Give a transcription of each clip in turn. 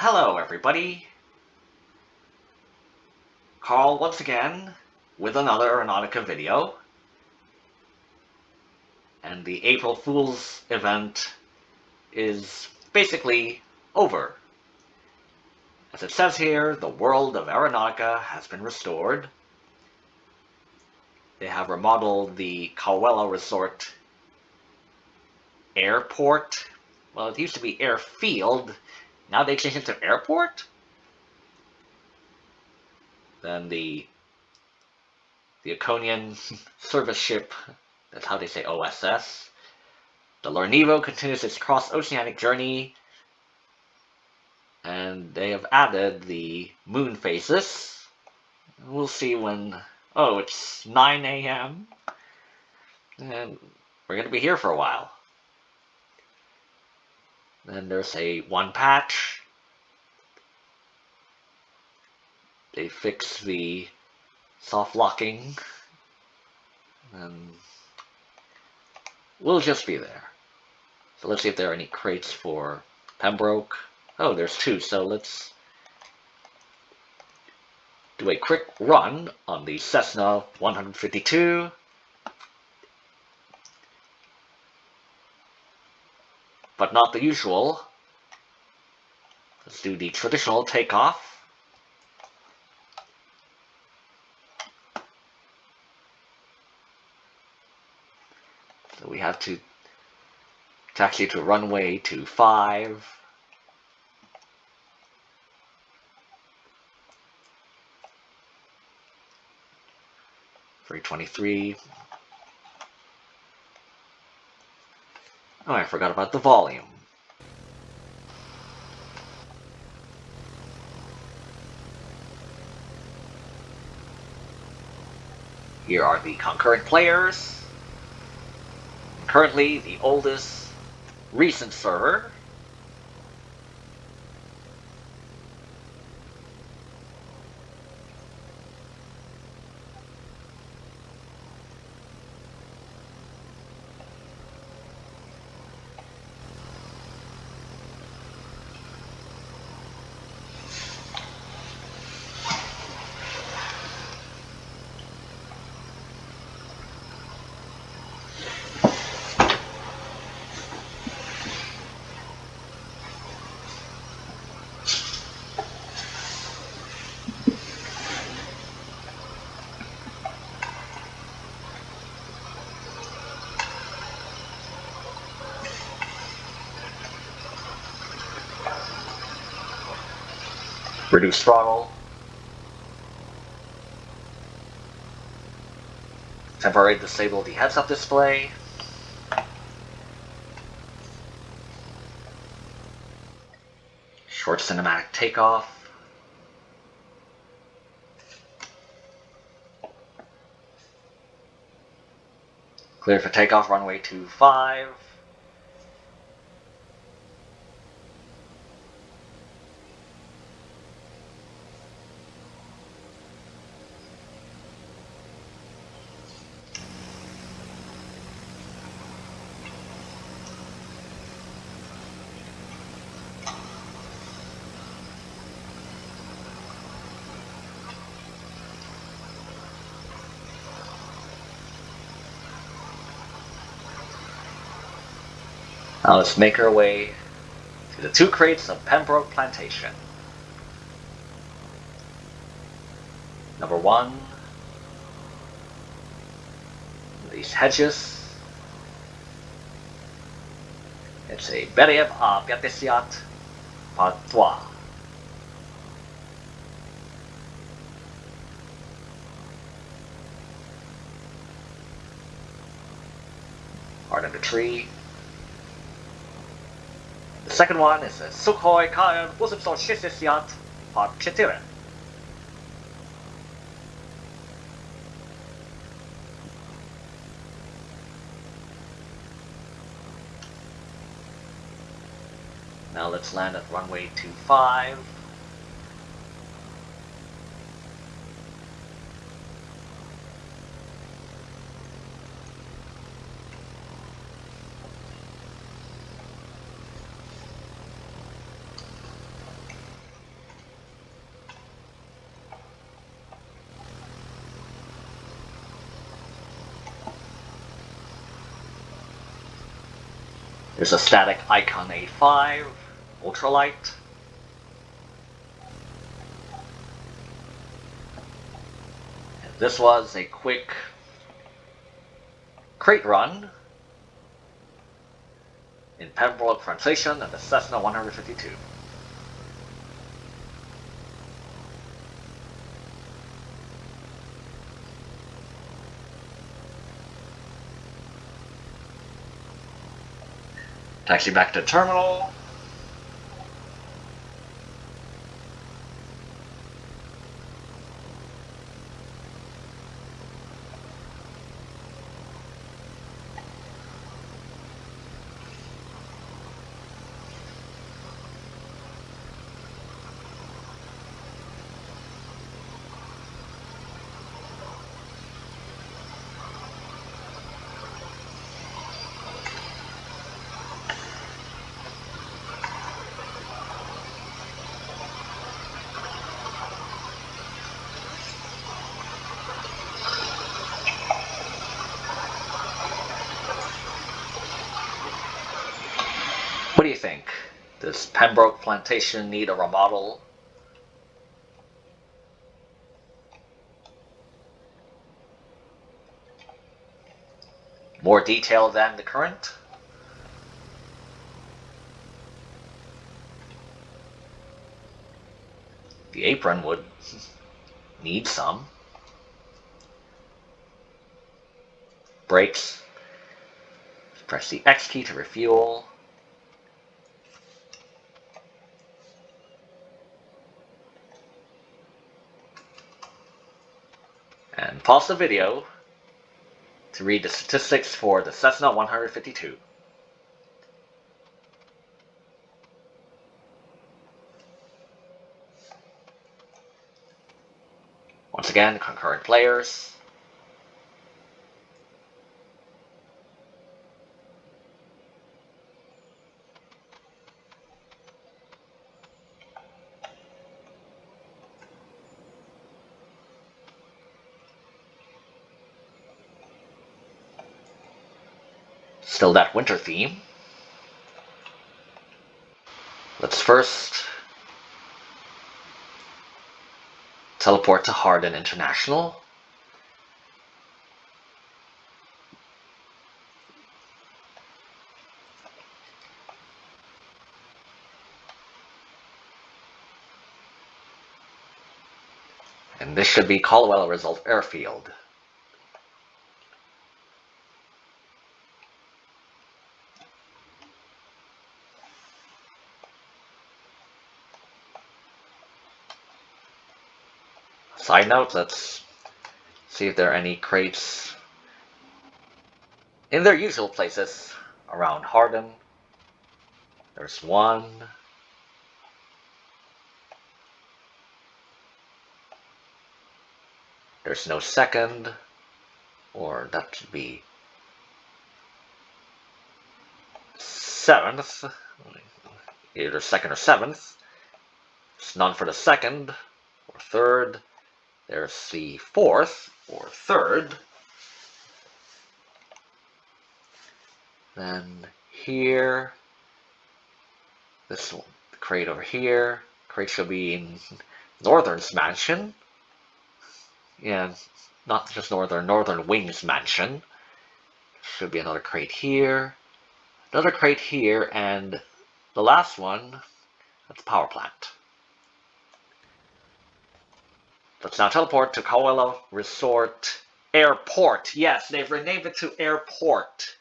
hello everybody. Carl once again with another Aeronautica video. And the April Fool's event is basically over. As it says here, the world of Aeronautica has been restored. They have remodeled the Kauwela Resort airport. Well, it used to be airfield. Now they changed it to airport? Then the the Iconian service ship, that's how they say OSS. The Lornevo continues its cross-oceanic journey, and they have added the moon phases. We'll see when... Oh, it's 9 a.m. And we're going to be here for a while. Then there's a one patch. They fix the soft locking. And we'll just be there. So let's see if there are any crates for Pembroke. Oh, there's two, so let's do a quick run on the Cessna 152. But not the usual. Let's do the traditional takeoff. So we have to taxi to runway to 5. Three twenty-three. Oh, I forgot about the volume. Here are the concurrent players. Currently, the oldest recent server Reduce throttle. Temporarily disable the heads-up display. Short cinematic takeoff. Clear for takeoff, runway 25. Now let's make our way to the two crates of Pembroke Plantation. Number one, these hedges. It's a Beriev a uh, Piatesiat Patois. Part of the tree. Second one is a Sukhoi Kayan 860 Part 4. Now let's land at runway 25. There's a static Icon A5, ultralight. And this was a quick crate run in Pembroke Plantation and the Cessna 152. Taxi back to terminal. What do you think? Does Pembroke Plantation need a remodel? More detail than the current? The apron would need some. Brakes. Press the X key to refuel. And pause the video to read the statistics for the Cessna 152. Once again, concurrent players. Still that winter theme. Let's first teleport to Hardin International. And this should be Caldwell Result Airfield. Side note, let's see if there are any crates in their usual places around Hardin. There's one. There's no second, or that should be seventh, either second or seventh. It's none for the second or third. There's the fourth or third. Then here, this one, crate over here. Crate should be in Northern's mansion. Yeah, not just Northern, Northern Wings mansion. Should be another crate here. Another crate here, and the last one, that's power plant. Let's now teleport to Caldwell Resort Airport. Yes, they've renamed it to Airport.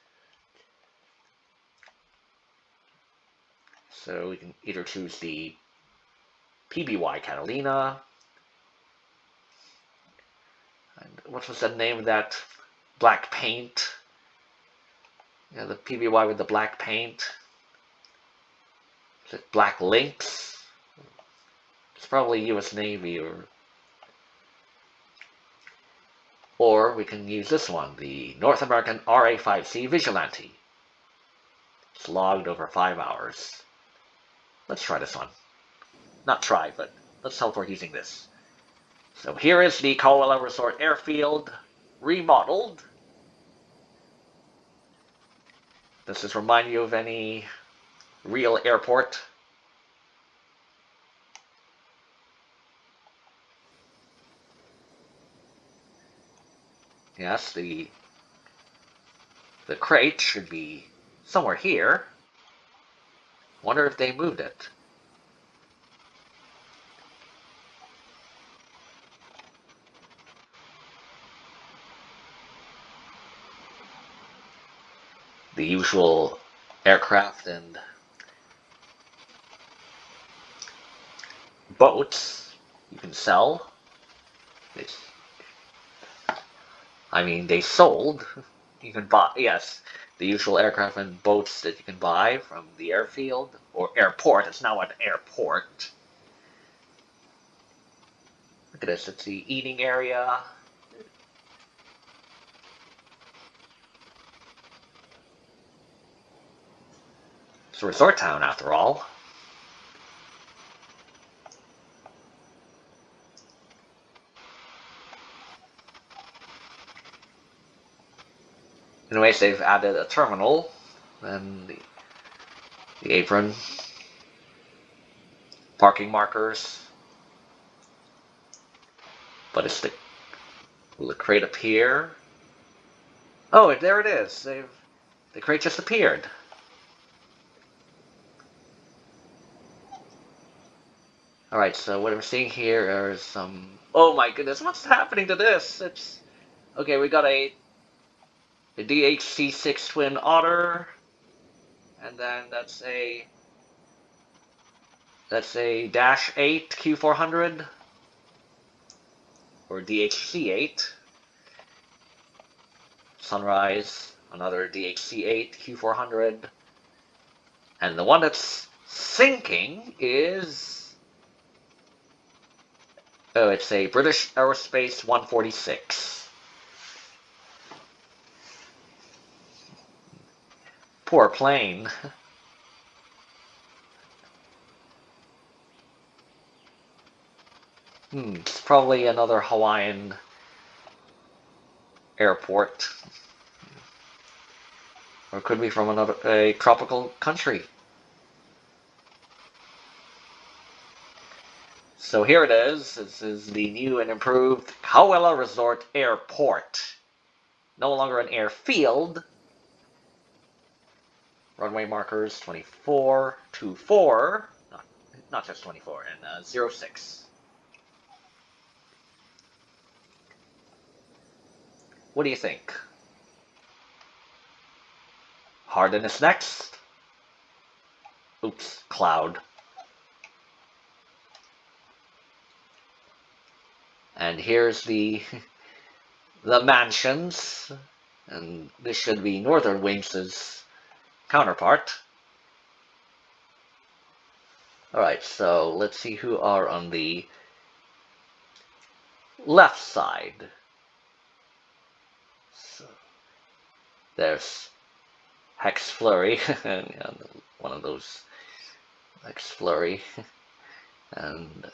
So we can either choose the PBY Catalina. And what was the name of that black paint? Yeah, the PBY with the black paint. Is it Black Lynx? It's probably US Navy or Or we can use this one, the North American RA5C Vigilante. It's logged over 5 hours. Let's try this one. Not try, but let's teleport using this. So here is the Caldwell Resort Airfield remodeled. Does this remind you of any real airport? Yes, the the crate should be somewhere here. Wonder if they moved it. The usual aircraft and boats you can sell. I mean, they sold. You can buy, yes, the usual aircraft and boats that you can buy from the airfield or airport. It's now an airport. Look at this. It's the eating area. It's a resort town, after all. Anyways, they've added a terminal and the, the apron, parking markers. But it's the will the crate appear? Oh, there it is. They've the crate just appeared. Alright, so what I'm seeing here are some... Oh my goodness, what's happening to this? It's... Okay, we got a the DHC6 Twin Otter, and then that's a that's a Dash 8 Q400 or DHC8. Sunrise, another DHC8 Q400, and the one that's sinking is oh, it's a British Aerospace 146. Poor plane. hmm, it's probably another Hawaiian airport. Or could be from another a tropical country. So here it is. This is the new and improved Kauwela Resort Airport. No longer an airfield, runway markers 24, 24, not, not just 24, and uh, 06. What do you think? Hardin is next. Oops, cloud. And here's the the mansions, and this should be Northern Wings' counterpart. Alright, so let's see who are on the left side. So there's Hex Flurry, one of those Hex Flurry, and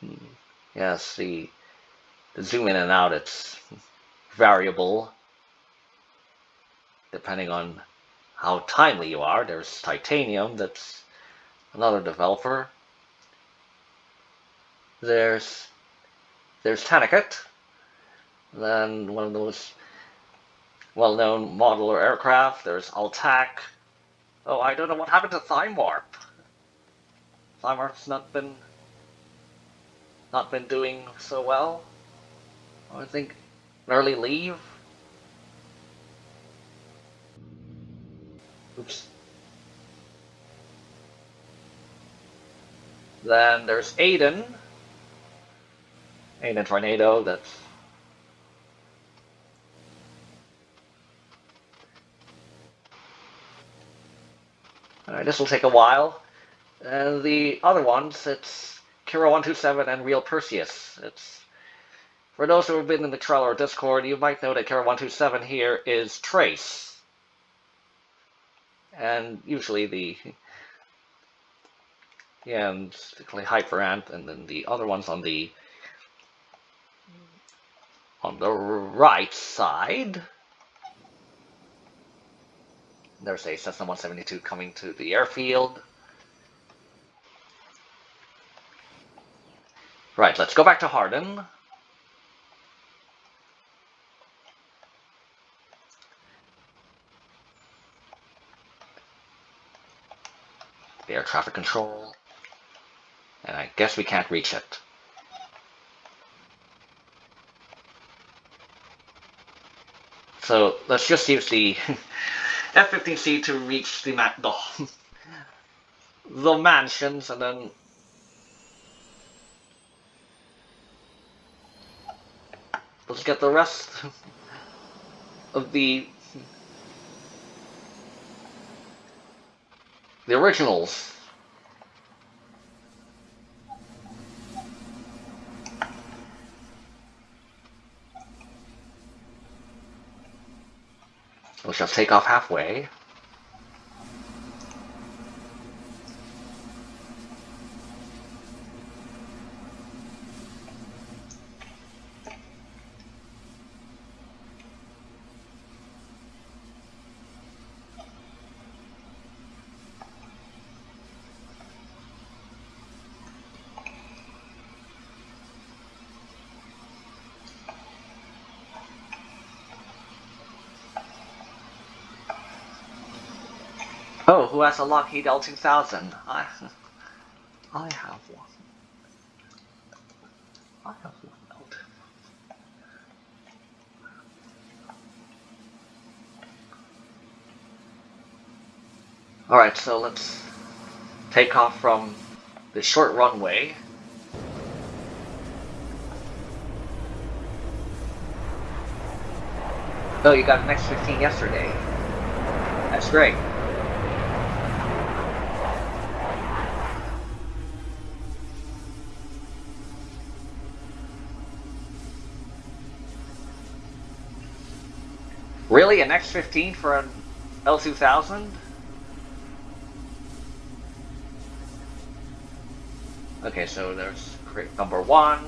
hmm, yeah, see, the zoom in and out, it's variable depending on how timely you are. There's Titanium, that's another developer. There's there's Taniket, then one of those well-known modeler aircraft. There's Altac. Oh, I don't know what happened to Thimewarp. Thimewarp's not been not been doing so well. I think early leave. Oops. Then there's Aiden. Aiden Tornado, that's Alright, this will take a while. And the other ones, it's Kira127 and Real Perseus. It's For those who have been in the Trello or Discord, you might know that Kira127 here is Trace and usually the yeah, and particularly hyperant, and then the other ones on the on the right side. there's a Cessna 172 coming to the airfield. Right, let's go back to Hardin. The air traffic control. And I guess we can't reach it. So let's just use the F-15C to reach the, ma the, the mansions and then let's get the rest of the the originals. We'll just take off halfway. Oh, has a Lockheed L2000? I, I have one. I have one L2000. Alright, so let's take off from the short runway. Oh, you got an X-15 yesterday. That's great. Really? An X-15 for an L2000? Okay, so there's number one.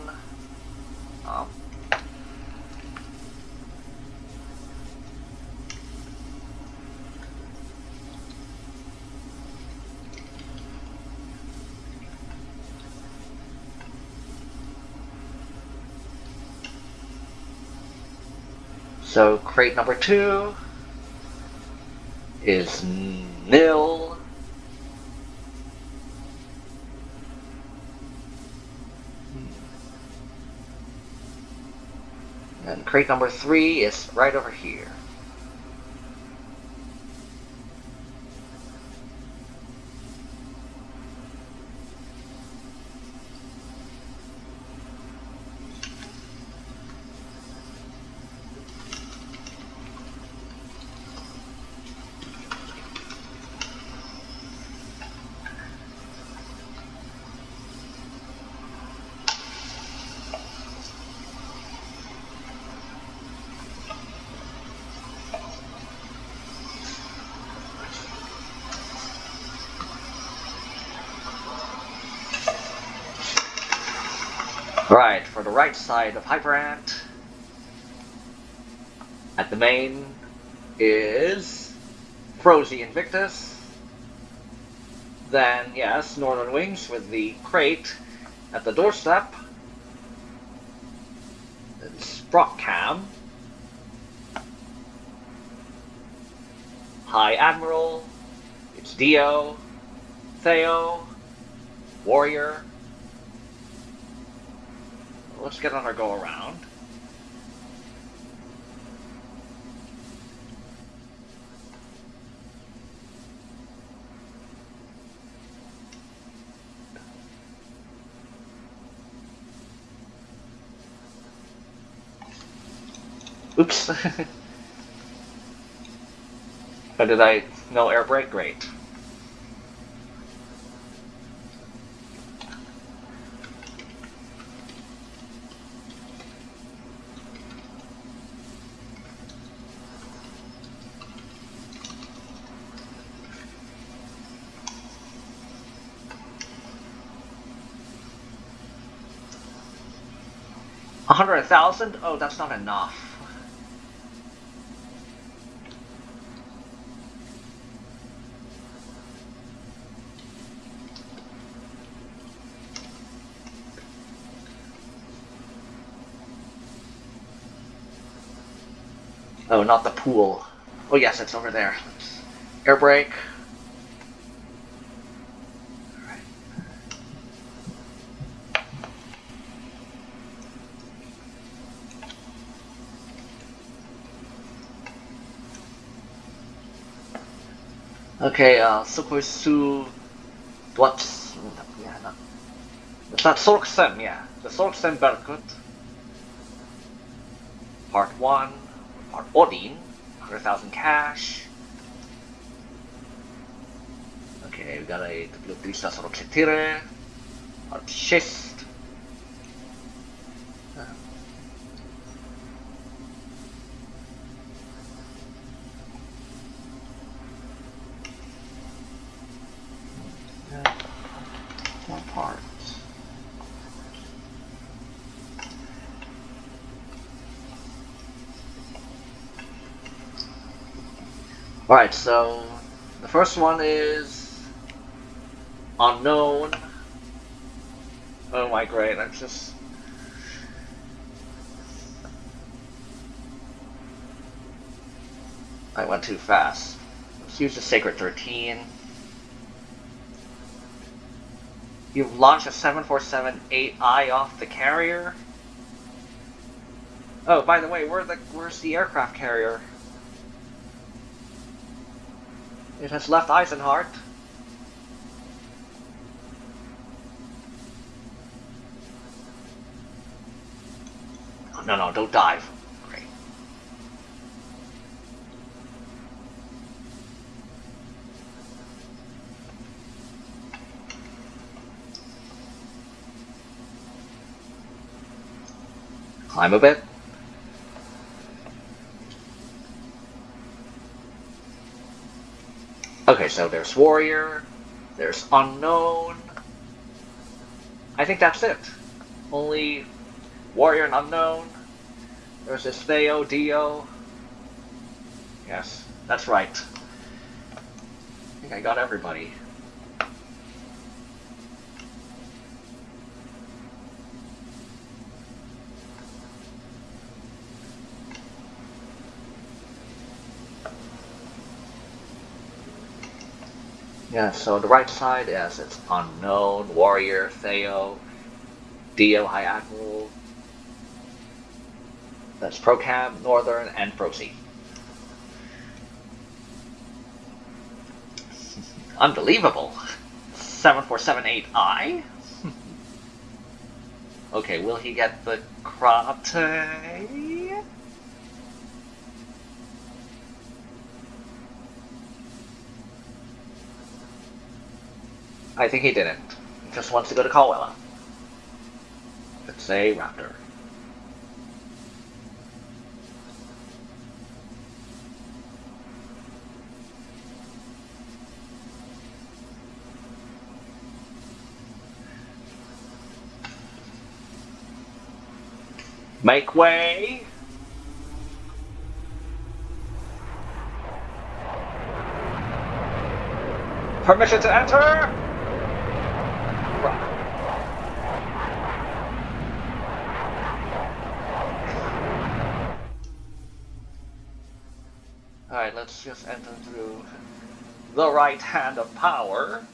So crate number two is nil. Hmm. And crate number three is right over here. Right, side of Hyperant, at the main is Frozy Invictus. Then, yes, Northern Wings with the crate at the doorstep. Sprock Cam. High Admiral. It's Dio. Theo. Warrior. Let's get on our go around. Oops. but did I no air brake? Great. thousand? Oh, that's not enough. Oh, not the pool. Oh yes, it's over there. Air brake. Okay, uh, Super Su... what? Yeah, no. It's not Sorksem, yeah. The Sorksem Berkut. Part 1. Part Odin. 100,000 cash. Okay, we got a W3 Sasoro Ketire. Part 6. Alright, so the first one is unknown. Oh my great, I'm just I went too fast. Let's use the Sacred 13. You've launched a 747-8I off the carrier? Oh, by the way, where the where's the aircraft carrier? It has left Eisenhart. Oh, no, no, don't dive. Great. Climb a bit. So there's Warrior, there's Unknown. I think that's it. Only Warrior and Unknown. There's this Theo, Dio. Yes, that's right. I think I got everybody. Yeah, so the right side, yes, it's Unknown, Warrior, Theo, Dio, High Admiral. That's Procam, Northern, and Procy. Unbelievable! 7478I? okay, will he get the Krate? I think he didn't. He just wants to go to Caldwell. It's a raptor. Make way! Permission to enter! Let's just enter through the right hand of power.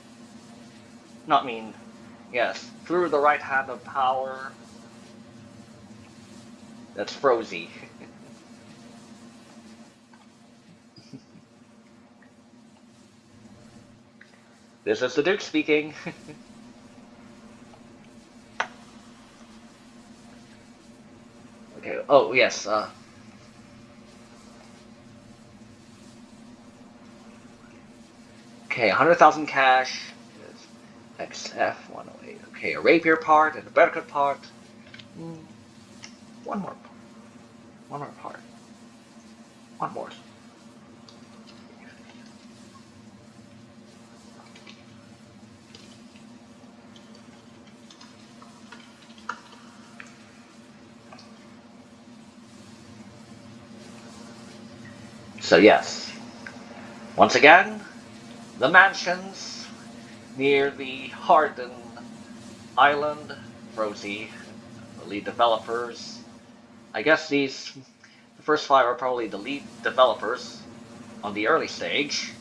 Not mean, yes, through the right hand of power. That's Frozy. this is the Duke speaking. okay, oh yes, uh, Okay, 100,000 cash. XF 108. Okay, a rapier part and a berkut part. Mm, one more. Part. One more part. One more. So yes, once again, the mansions near the Hardin Island, Rosie, the lead developers. I guess these, the first five are probably the lead developers on the early stage.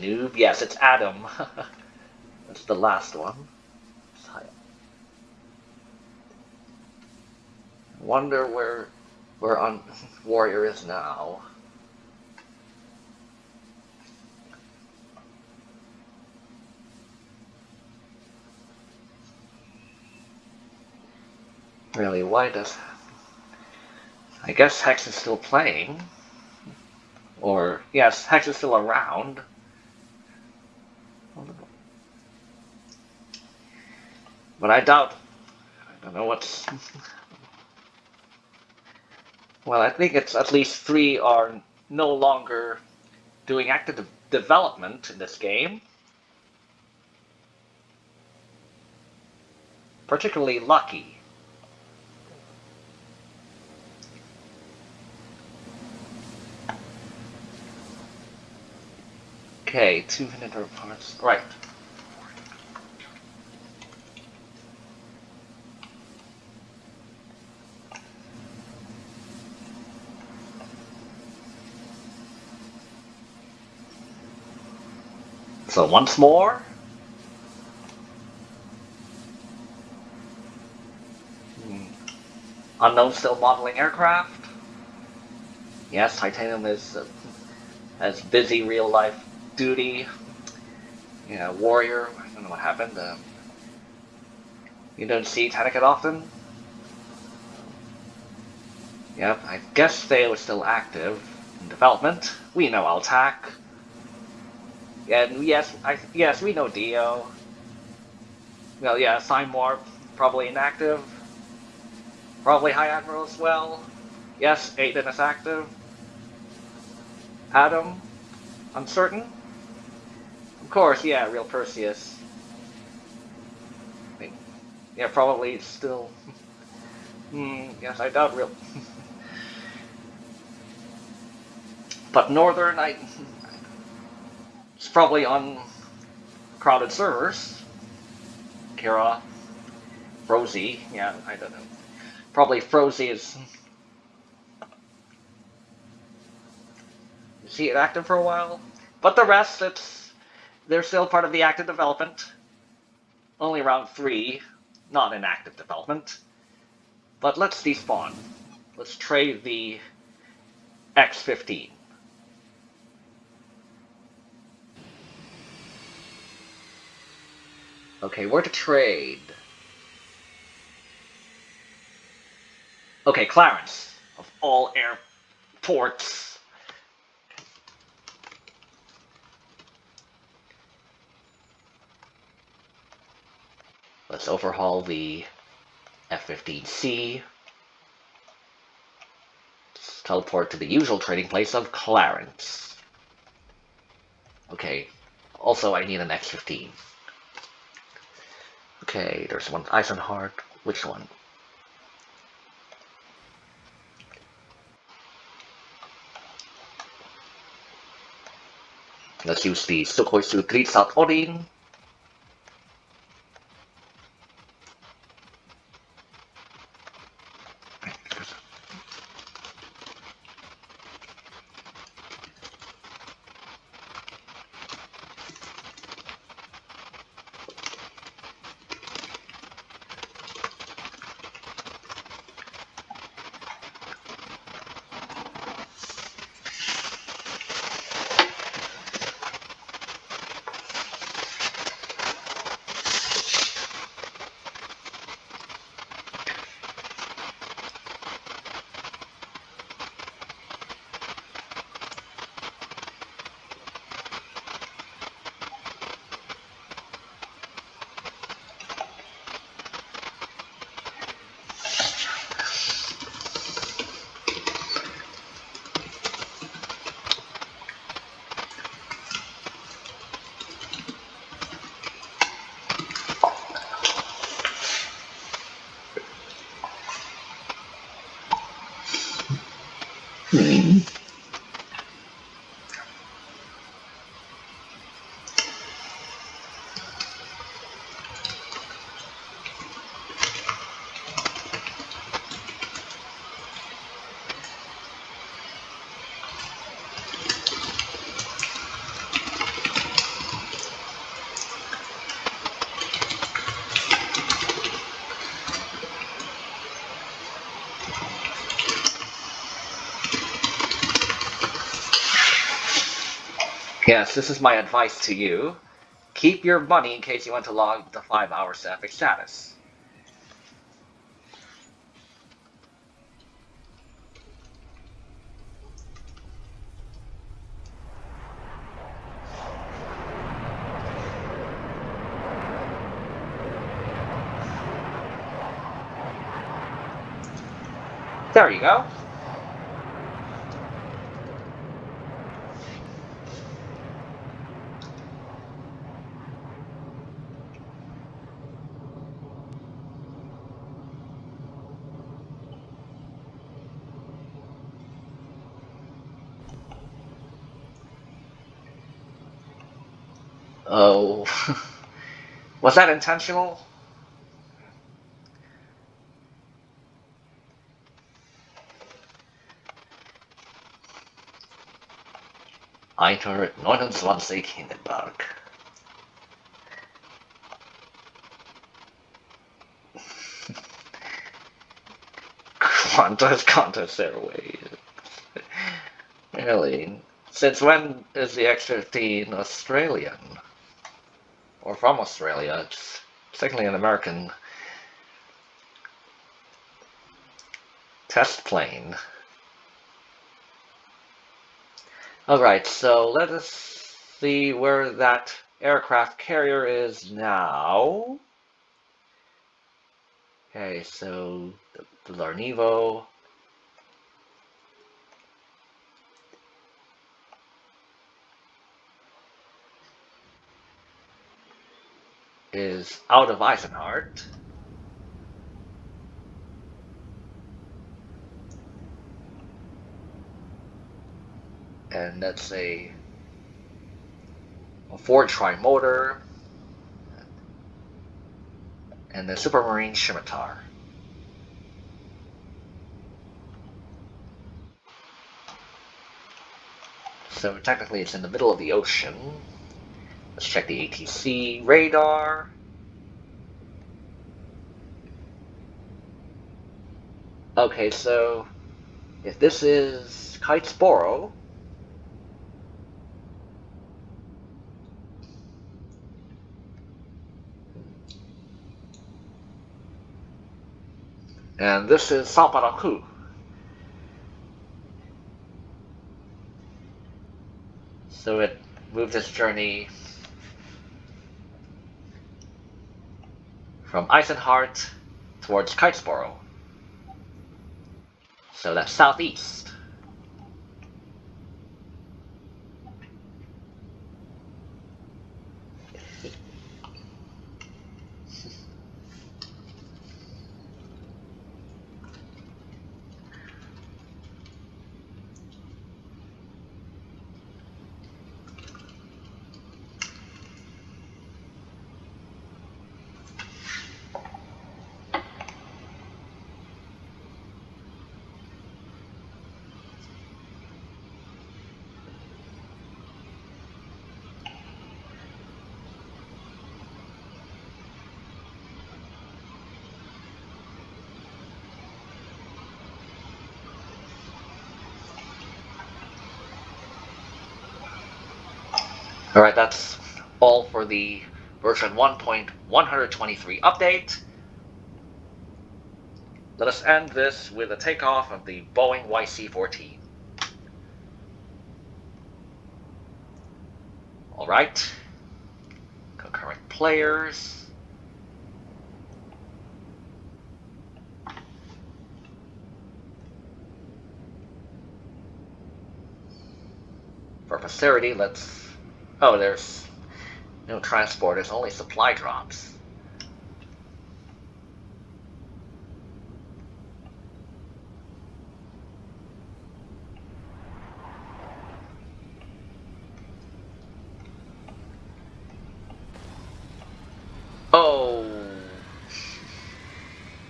Noob. Yes, it's Adam. That's the last one. Wonder where where on Warrior is now. Really, why does I guess Hex is still playing. Or, yes, Hex is still around. But I doubt, I don't know what's, well, I think it's at least three are no longer doing active development in this game. Particularly lucky. Okay, two vinegar parts. Right. So once more. Hmm. Unknown still modeling aircraft. Yes, Titanium is uh, as busy real life duty, yeah, warrior. I don't know what happened. Um, you don't see Tanakat often. Yep, I guess they were still active in development. We know Altac. And yes, I yes we know Dio. Well, yeah, Simon probably inactive. Probably High Admiral as well. Yes, Aiden is active. Adam, uncertain. Of course, yeah, real Perseus. Yeah, probably still. Hmm, yes, I doubt real. but Northern, I. It's probably on crowded servers. Kara, Frozy, yeah, I don't know. Probably Frozy is. Is active for a while? But the rest, it's they're still part of the active development. Only around three, not in active development. But let's despawn. Let's trade the X-15. Okay, where to trade? Okay, Clarence, of all airports. Let's overhaul the F-15C. Let's teleport to the usual trading place of Clarence. Okay, also I need an X-15. Okay, there's one Eisenhart. Which one? Let's use the Sukhoi Su-3 South Odin. Yes, this is my advice to you. Keep your money in case you want to log the 5 hours to epic status. There you go. Oh, was that intentional? Eintor 29 Hindenburg. Qantas Qantas Airways. Really? Since when is the X-15 Australian? Or from Australia? It's technically an American test plane. Alright, so let us see where that aircraft carrier is now. Okay, so the, the Larnivo. Is out of Eisenhart. and that's a, a Ford Trimotor and the Supermarine Scimitar. So technically it's in the middle of the ocean. Let's check the ATC radar. Okay, so if this is Kitesboro, And this is Saparaku. So it moved its journey from Eisenhart towards Kitesboro. So that's southeast. Alright, that's all for the version 1.123 update. Let us end this with a takeoff of the Boeing YC-14. Alright. Concurrent players. For posterity, let's Oh, there's no transport, there's only supply drops. Oh,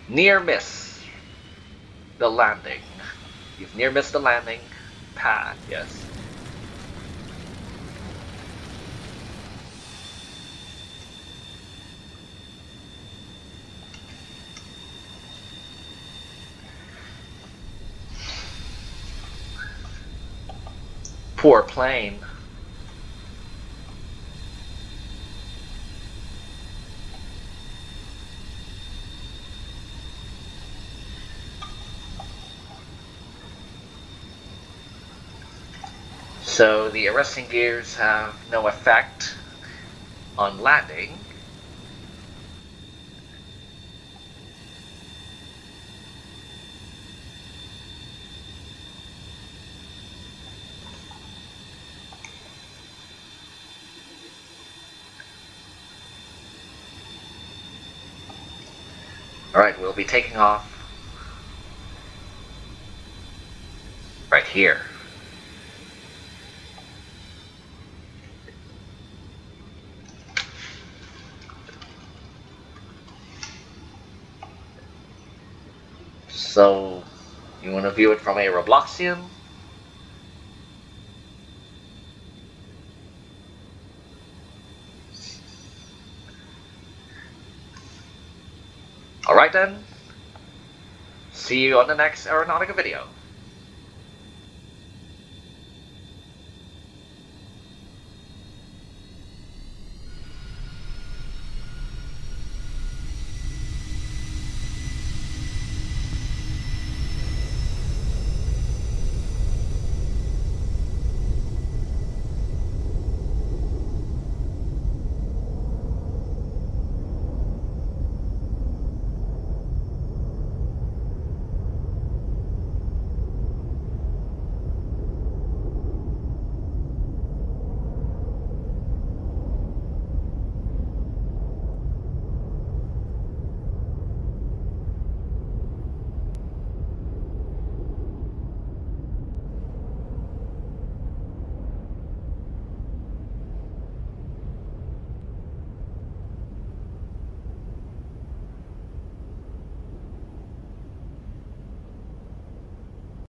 near miss the landing. You've near missed the landing pad, yes. Poor plane. So the arresting gears have no effect on landing. Be taking off right here. So, you want to view it from a Robloxian? Alright then, see you on the next Aeronautica video.